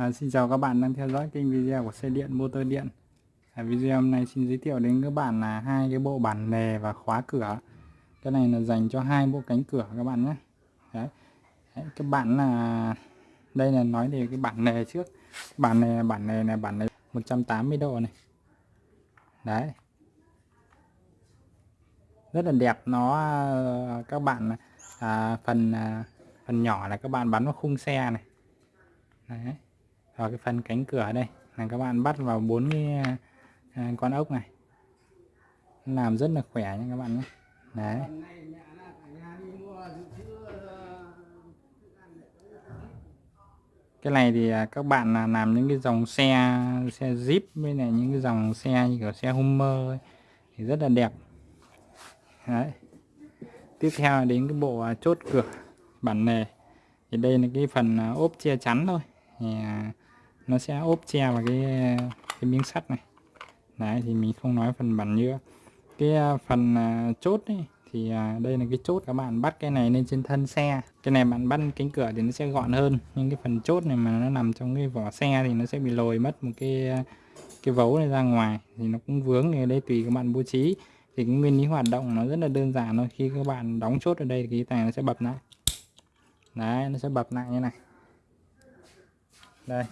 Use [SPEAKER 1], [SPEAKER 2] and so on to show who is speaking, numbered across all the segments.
[SPEAKER 1] À, xin chào các bạn đang theo dõi kênh video của xe điện motor điện. À, video hôm nay xin giới thiệu đến các bạn là hai cái bộ bản lề và khóa cửa. Cái này là dành cho hai bộ cánh cửa các bạn nhé. Đấy. Đấy, các bạn là đây là nói về cái bản lề trước. Bản này bản này bản này 180 độ này. Đấy. Rất là đẹp nó à, các bạn à, phần à, phần nhỏ là các bạn bắn vào khung xe này. Đấy vào cái phần cánh cửa đây. Là các bạn bắt vào bốn cái à, con ốc này. Làm rất là khỏe nha các bạn nhé. Đấy. Cái này thì à, các bạn là làm những cái dòng xe xe Jeep với này những cái dòng xe như kiểu xe Hummer ấy, thì rất là đẹp. Đấy. Tiếp theo đến cái bộ à, chốt cửa bản nề. Thì đây là cái phần à, ốp che chắn thôi. Thì nó sẽ ốp che vào cái cái miếng sắt này. Đấy thì mình không nói phần bản nhựa. Cái à, phần à, chốt ấy, thì à, đây là cái chốt các bạn bắt cái này lên trên thân xe. Cái này bạn bắt cánh cửa thì nó sẽ gọn hơn nhưng cái phần chốt này mà nó nằm trong cái vỏ xe thì nó sẽ bị lồi mất một cái cái vấu này ra ngoài. Thì nó cũng vướng thì đây tùy các bạn bố trí. Thì cái nguyên lý hoạt động nó rất là đơn giản thôi. Khi các bạn đóng chốt ở đây thì cái này nó sẽ bập lại. Đấy nó sẽ bập lại như này. Đây.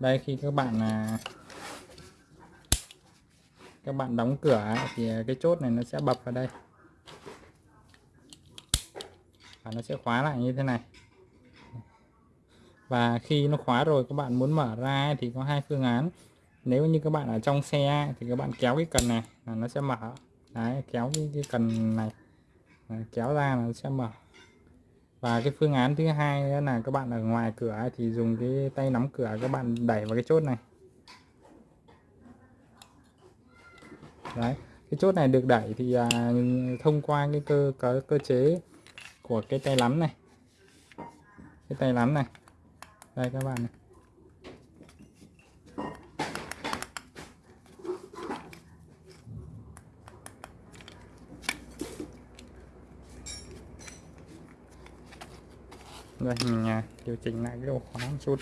[SPEAKER 1] Đây khi các bạn à, các bạn đóng cửa thì cái chốt này nó sẽ bập vào đây. Và nó sẽ khóa lại như thế này. Và khi nó khóa rồi các bạn muốn mở ra thì có hai phương án. Nếu như các bạn ở trong xe thì các bạn kéo cái cần này là nó sẽ mở. Đấy kéo cái, cái cần này. Kéo ra là nó sẽ mở và cái phương án thứ hai là các bạn ở ngoài cửa thì dùng cái tay nắm cửa các bạn đẩy vào cái chốt này. Đấy cái chốt này được đẩy thì à, thông qua cái cơ cơ cơ chế của cái tay nắm này. Cái tay nắm này. Đây các bạn này. Đây mình à, điều chỉnh lại cái độ khóa một chút.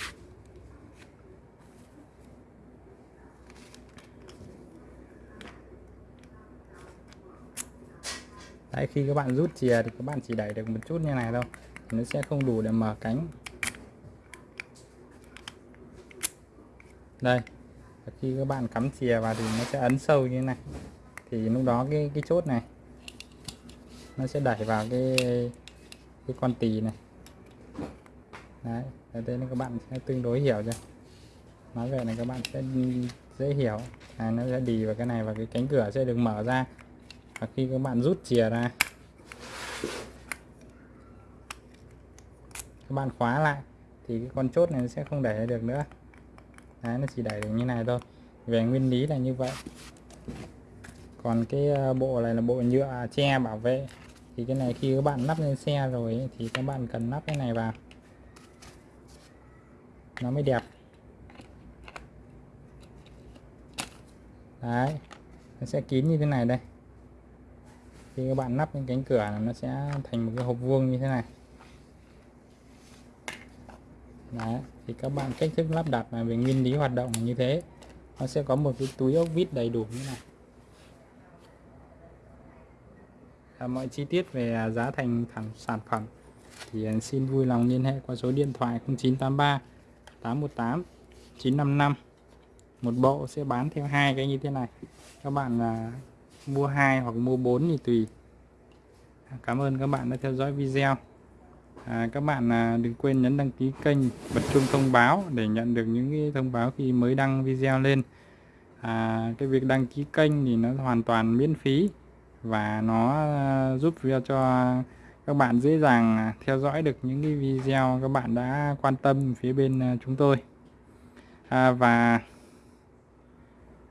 [SPEAKER 1] Đấy, khi các bạn rút chìa thì các bạn chỉ đẩy được một chút như này thôi nó sẽ không đủ để mở cánh. Đây khi các bạn cắm chìa vào thì nó sẽ ấn sâu như thế này. Thì lúc đó cái cái chốt này nó sẽ đẩy vào cái cái con tì này đấy ở đây các bạn sẽ tương đối hiểu chưa nói về này các bạn sẽ dễ hiểu. À, nó sẽ đi vào cái này và cái cánh cửa sẽ được mở ra. Và khi các bạn rút chìa ra các bạn khóa lại thì cái con chốt này nó sẽ không đẩy được nữa. Đấy, nó chỉ đẩy được như này thôi. Về nguyên lý là như vậy. Còn cái ờ, bộ này là bộ nhựa che bảo vệ. Thì cái này khi các bạn lắp lên xe rồi thì các bạn cần lắp cái này vào nó mới đẹp. Đấy nó sẽ kín như thế này đây. Khi các bạn lắp những cánh cửa nó sẽ thành một cái hộp vuông như thế này. Đấy, thì các bạn cách thức lắp đặt là về nguyên lý hoạt động như thế. Nó sẽ có một cái túi ốc vít đầy đủ như này. À, mọi chi tiết về giá thành thẳng sản phẩm thì à, xin vui lòng liên hệ qua số điện thoại 0983 818 955 một bộ sẽ bán theo hai cái như thế này. Các bạn là mua hai hoặc mua 4 thì tùy. À, cảm ơn các bạn đã theo dõi video. À, các bạn à, đừng quên nhấn đăng ký kênh bật chuông thông báo để nhận được những cái thông báo khi mới đăng video lên. À, cái việc đăng ký kênh thì nó hoàn toàn miễn phí và nó à, giúp cho các bạn dễ dàng à, theo dõi được những cái video các bạn đã quan tâm phía bên à, chúng tôi. À, và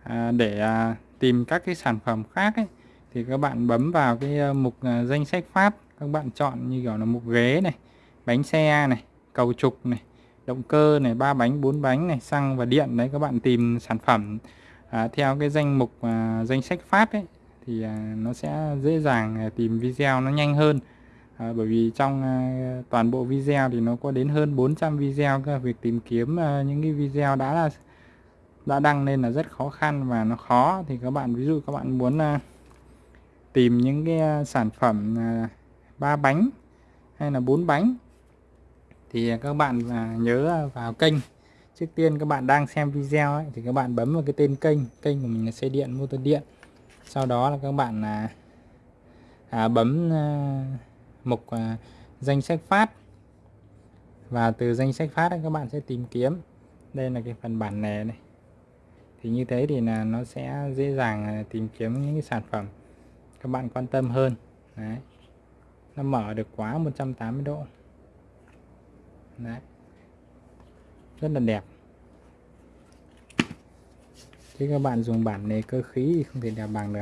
[SPEAKER 1] à, để à, tìm các cái sản phẩm khác ấy, thì các bạn bấm vào cái à, mục danh sách phát. Các bạn chọn như kiểu là mục ghế này bánh xe này cầu trục này động cơ này ba bánh bốn bánh này xăng và điện. Đấy các bạn tìm sản phẩm à, theo cái danh mục à, danh sách phát ấy thì à, nó sẽ dễ dàng tìm video nó nhanh hơn à, bởi vì trong à, toàn bộ video thì nó có đến hơn 400 video cơ. Việc tìm kiếm à, những cái video đã là đã đăng lên là rất khó khăn và nó khó. Thì các bạn ví dụ các bạn muốn à, tìm những cái à, sản phẩm à, ba bánh hay là bốn bánh thì các bạn à, nhớ vào kênh. Trước tiên các bạn đang xem video ấy, thì các bạn bấm vào cái tên kênh. Kênh của mình là xe điện motor điện. Sau đó là các bạn là à, bấm à, mục à, danh sách phát. Và từ danh sách phát ấy, các bạn sẽ tìm kiếm. Đây là cái phần bản nè này. Thì như thế thì là nó sẽ dễ dàng à, tìm kiếm những cái sản phẩm các bạn quan tâm hơn. Đấy. Nó mở được quá 180 độ. Đấy. Rất là đẹp. Chứ các bạn dùng bản này cơ khí thì không thể đẹp bằng được.